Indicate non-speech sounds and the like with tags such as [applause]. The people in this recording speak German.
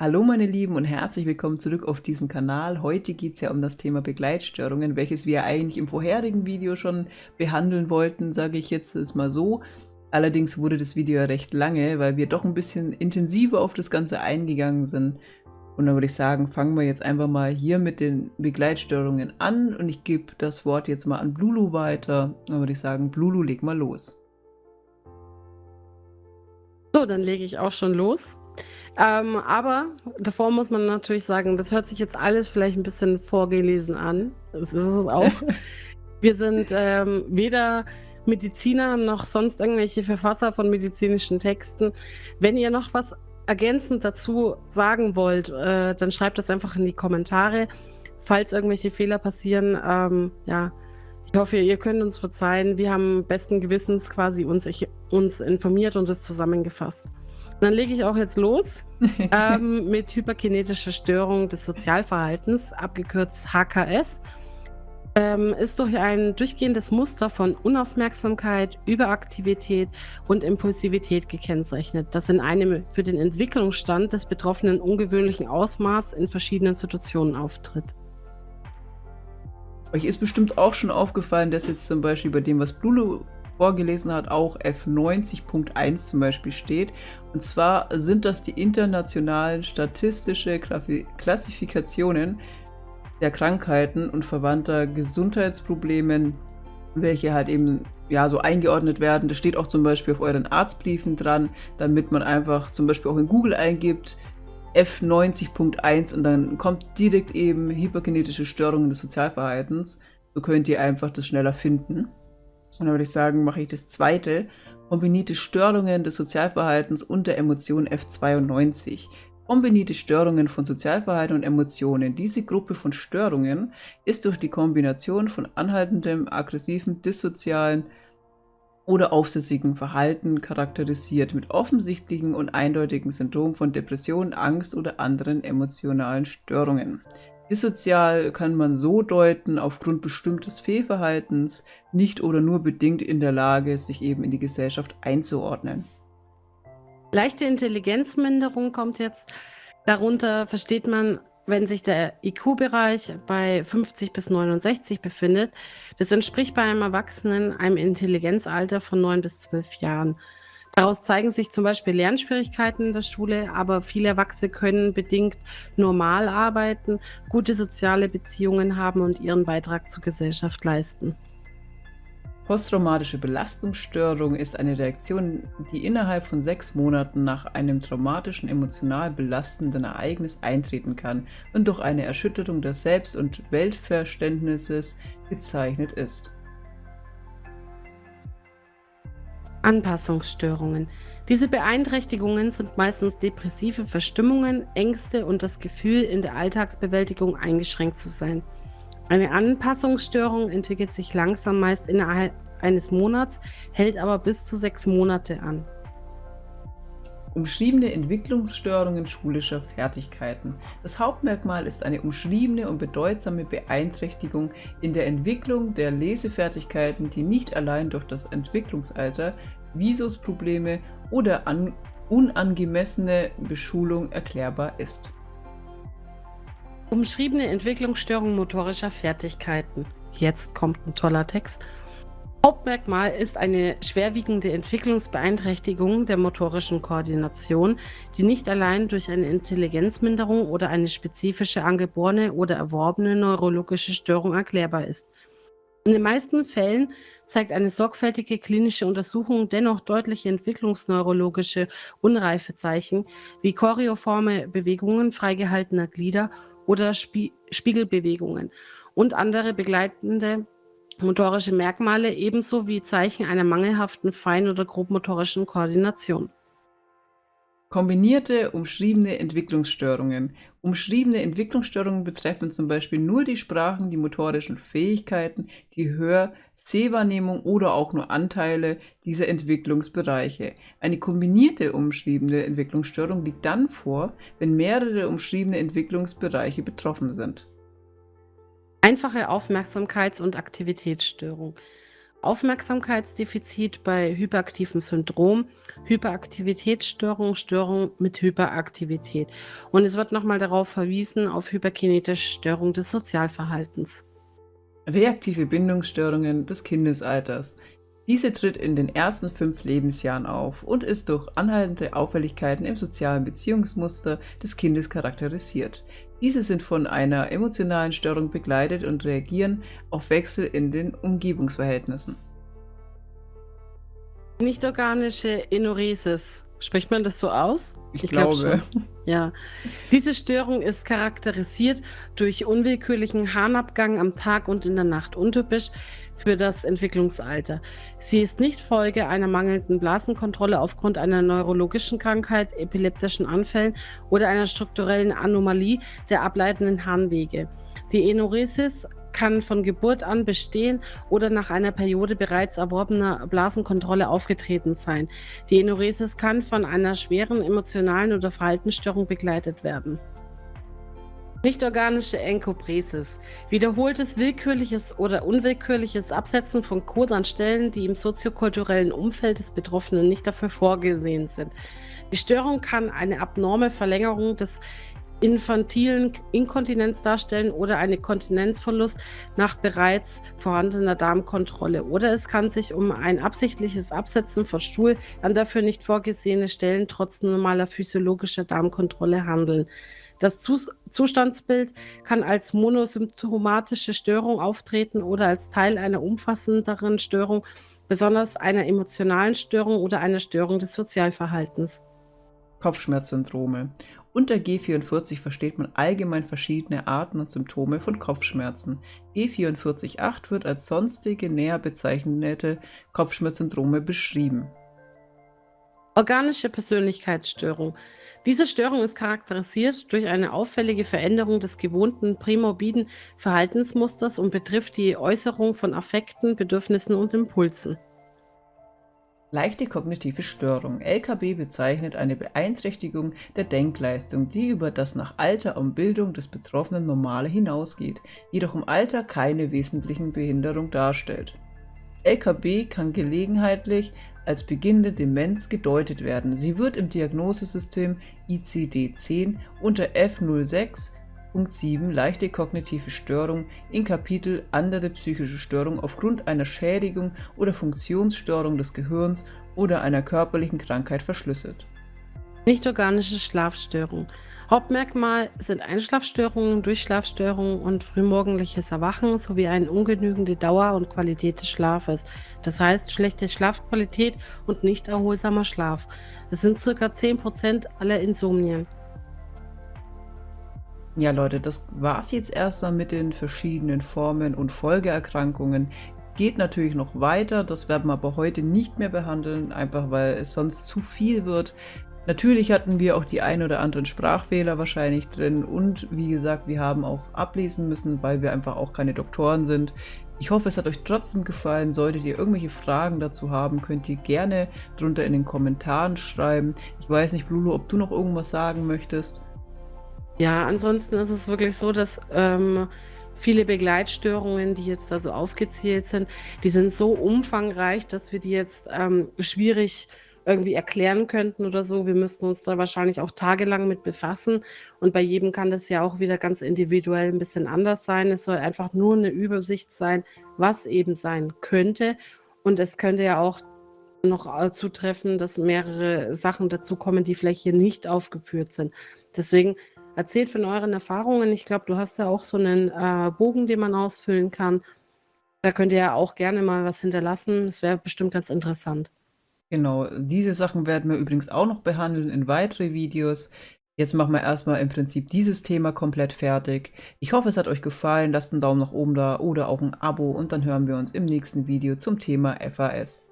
Hallo meine Lieben und herzlich willkommen zurück auf diesem Kanal. Heute geht es ja um das Thema Begleitstörungen, welches wir eigentlich im vorherigen Video schon behandeln wollten, sage ich jetzt mal so. Allerdings wurde das Video ja recht lange, weil wir doch ein bisschen intensiver auf das Ganze eingegangen sind. Und dann würde ich sagen, fangen wir jetzt einfach mal hier mit den Begleitstörungen an und ich gebe das Wort jetzt mal an Blulu weiter. Dann würde ich sagen, Blulu, leg mal los. So, dann lege ich auch schon los. Ähm, aber davor muss man natürlich sagen, das hört sich jetzt alles vielleicht ein bisschen vorgelesen an. Das ist es auch. [laughs] Wir sind ähm, weder Mediziner noch sonst irgendwelche Verfasser von medizinischen Texten. Wenn ihr noch was ergänzend dazu sagen wollt, äh, dann schreibt das einfach in die Kommentare. Falls irgendwelche Fehler passieren, ähm, ja, ich hoffe, ihr könnt uns verzeihen. Wir haben besten Gewissens quasi uns, ich, uns informiert und es zusammengefasst. Dann lege ich auch jetzt los [laughs] ähm, mit hyperkinetischer Störung des Sozialverhaltens, abgekürzt HKS. Ähm, ist durch ein durchgehendes Muster von Unaufmerksamkeit, Überaktivität und Impulsivität gekennzeichnet, das in einem für den Entwicklungsstand des Betroffenen ungewöhnlichen Ausmaß in verschiedenen Situationen auftritt. Euch ist bestimmt auch schon aufgefallen, dass jetzt zum Beispiel bei dem, was Blulu vorgelesen hat, auch F90.1 zum Beispiel steht. Und zwar sind das die internationalen statistische Klassifikationen der Krankheiten und verwandter Gesundheitsproblemen, welche halt eben ja so eingeordnet werden. Das steht auch zum Beispiel auf euren Arztbriefen dran, damit man einfach zum Beispiel auch in Google eingibt, F90.1 und dann kommt direkt eben hyperkinetische Störungen des Sozialverhaltens. So könnt ihr einfach das schneller finden. Und dann würde ich sagen, mache ich das zweite. Kombinierte Störungen des Sozialverhaltens und der Emotion F92. Kombinierte Störungen von Sozialverhalten und Emotionen. Diese Gruppe von Störungen ist durch die Kombination von anhaltendem, aggressiven, dissozialen oder aufsässigen Verhalten charakterisiert mit offensichtlichen und eindeutigen Symptomen von Depression, Angst oder anderen emotionalen Störungen. Dissozial kann man so deuten, aufgrund bestimmtes Fehlverhaltens nicht oder nur bedingt in der Lage, sich eben in die Gesellschaft einzuordnen. Leichte Intelligenzminderung kommt jetzt. Darunter versteht man, wenn sich der IQ-Bereich bei 50 bis 69 befindet. Das entspricht bei einem Erwachsenen einem Intelligenzalter von 9 bis 12 Jahren. Daraus zeigen sich zum Beispiel Lernschwierigkeiten in der Schule, aber viele Erwachsene können bedingt normal arbeiten, gute soziale Beziehungen haben und ihren Beitrag zur Gesellschaft leisten. Posttraumatische Belastungsstörung ist eine Reaktion, die innerhalb von sechs Monaten nach einem traumatischen, emotional belastenden Ereignis eintreten kann und durch eine Erschütterung des Selbst- und Weltverständnisses gezeichnet ist. Anpassungsstörungen. Diese Beeinträchtigungen sind meistens depressive Verstimmungen, Ängste und das Gefühl, in der Alltagsbewältigung eingeschränkt zu sein. Eine Anpassungsstörung entwickelt sich langsam meist innerhalb eines Monats, hält aber bis zu sechs Monate an. Umschriebene Entwicklungsstörungen schulischer Fertigkeiten. Das Hauptmerkmal ist eine umschriebene und bedeutsame Beeinträchtigung in der Entwicklung der Lesefertigkeiten, die nicht allein durch das Entwicklungsalter, Visusprobleme oder an unangemessene Beschulung erklärbar ist. Umschriebene Entwicklungsstörung motorischer Fertigkeiten. Jetzt kommt ein toller Text. Hauptmerkmal ist eine schwerwiegende Entwicklungsbeeinträchtigung der motorischen Koordination, die nicht allein durch eine Intelligenzminderung oder eine spezifische angeborene oder erworbene neurologische Störung erklärbar ist. In den meisten Fällen zeigt eine sorgfältige klinische Untersuchung dennoch deutliche entwicklungsneurologische Unreifezeichen wie choreoforme Bewegungen freigehaltener Glieder oder Spie Spiegelbewegungen und andere begleitende motorische Merkmale ebenso wie Zeichen einer mangelhaften fein- oder grobmotorischen Koordination. Kombinierte umschriebene Entwicklungsstörungen. Umschriebene Entwicklungsstörungen betreffen zum Beispiel nur die Sprachen, die motorischen Fähigkeiten, die Hör-, Sehwahrnehmung oder auch nur Anteile dieser Entwicklungsbereiche. Eine kombinierte umschriebene Entwicklungsstörung liegt dann vor, wenn mehrere umschriebene Entwicklungsbereiche betroffen sind. Einfache Aufmerksamkeits- und Aktivitätsstörung. Aufmerksamkeitsdefizit bei hyperaktivem Syndrom, Hyperaktivitätsstörung, Störung mit Hyperaktivität. Und es wird nochmal darauf verwiesen, auf hyperkinetische Störung des Sozialverhaltens. Reaktive Bindungsstörungen des Kindesalters. Diese tritt in den ersten fünf Lebensjahren auf und ist durch anhaltende Auffälligkeiten im sozialen Beziehungsmuster des Kindes charakterisiert. Diese sind von einer emotionalen Störung begleitet und reagieren auf Wechsel in den Umgebungsverhältnissen. Nicht-organische Enuresis. Spricht man das so aus? Ich, ich glaube. Glaub ja. Diese Störung ist charakterisiert durch unwillkürlichen Harnabgang am Tag und in der Nacht, untypisch für das Entwicklungsalter. Sie ist nicht Folge einer mangelnden Blasenkontrolle aufgrund einer neurologischen Krankheit, epileptischen Anfällen oder einer strukturellen Anomalie der ableitenden Harnwege. Die Enuresis kann von Geburt an bestehen oder nach einer Periode bereits erworbener Blasenkontrolle aufgetreten sein. Die Enuresis kann von einer schweren emotionalen oder Verhaltensstörung begleitet werden. Nicht-organische Enkopresis. Wiederholtes willkürliches oder unwillkürliches Absetzen von Code an Stellen, die im soziokulturellen Umfeld des Betroffenen nicht dafür vorgesehen sind. Die Störung kann eine abnorme Verlängerung des infantilen Inkontinenz darstellen oder eine Kontinenzverlust nach bereits vorhandener Darmkontrolle. Oder es kann sich um ein absichtliches Absetzen von Stuhl an dafür nicht vorgesehene Stellen trotz normaler physiologischer Darmkontrolle handeln. Das Zustandsbild kann als monosymptomatische Störung auftreten oder als Teil einer umfassenderen Störung, besonders einer emotionalen Störung oder einer Störung des Sozialverhaltens. Kopfschmerzsyndrome unter G44 versteht man allgemein verschiedene Arten und Symptome von Kopfschmerzen. G44.8 wird als sonstige näher bezeichnete Kopfschmerzsyndrome beschrieben. Organische Persönlichkeitsstörung. Diese Störung ist charakterisiert durch eine auffällige Veränderung des gewohnten prämorbiden Verhaltensmusters und betrifft die Äußerung von Affekten, Bedürfnissen und Impulsen. Leichte kognitive Störung (LKB) bezeichnet eine Beeinträchtigung der Denkleistung, die über das nach Alter und Bildung des Betroffenen Normale hinausgeht, jedoch im Alter keine wesentliche Behinderung darstellt. LKB kann gelegentlich als beginnende Demenz gedeutet werden. Sie wird im Diagnosesystem ICD-10 unter F06 Punkt 7 Leichte kognitive Störung in Kapitel Andere psychische Störung aufgrund einer Schädigung oder Funktionsstörung des Gehirns oder einer körperlichen Krankheit verschlüsselt. Nicht-organische Schlafstörung. Hauptmerkmal sind Einschlafstörungen, Durchschlafstörungen und frühmorgendliches Erwachen sowie eine ungenügende Dauer und Qualität des Schlafes. Das heißt schlechte Schlafqualität und nicht erholsamer Schlaf. Das sind ca. 10% aller Insomnien. Ja, Leute, das war's jetzt erstmal mit den verschiedenen Formen und Folgeerkrankungen. Geht natürlich noch weiter, das werden wir aber heute nicht mehr behandeln, einfach weil es sonst zu viel wird. Natürlich hatten wir auch die ein oder anderen Sprachfehler wahrscheinlich drin und wie gesagt, wir haben auch ablesen müssen, weil wir einfach auch keine Doktoren sind. Ich hoffe, es hat euch trotzdem gefallen. Solltet ihr irgendwelche Fragen dazu haben, könnt ihr gerne drunter in den Kommentaren schreiben. Ich weiß nicht, Blulu, ob du noch irgendwas sagen möchtest. Ja, ansonsten ist es wirklich so, dass ähm, viele Begleitstörungen, die jetzt da so aufgezählt sind, die sind so umfangreich, dass wir die jetzt ähm, schwierig irgendwie erklären könnten oder so. Wir müssten uns da wahrscheinlich auch tagelang mit befassen. Und bei jedem kann das ja auch wieder ganz individuell ein bisschen anders sein. Es soll einfach nur eine Übersicht sein, was eben sein könnte. Und es könnte ja auch noch äh, zutreffen, dass mehrere Sachen dazukommen, die vielleicht hier nicht aufgeführt sind. Deswegen Erzählt von euren Erfahrungen. Ich glaube, du hast ja auch so einen äh, Bogen, den man ausfüllen kann. Da könnt ihr ja auch gerne mal was hinterlassen. Das wäre bestimmt ganz interessant. Genau, diese Sachen werden wir übrigens auch noch behandeln in weitere Videos. Jetzt machen wir erstmal im Prinzip dieses Thema komplett fertig. Ich hoffe, es hat euch gefallen. Lasst einen Daumen nach oben da oder auch ein Abo und dann hören wir uns im nächsten Video zum Thema FAS.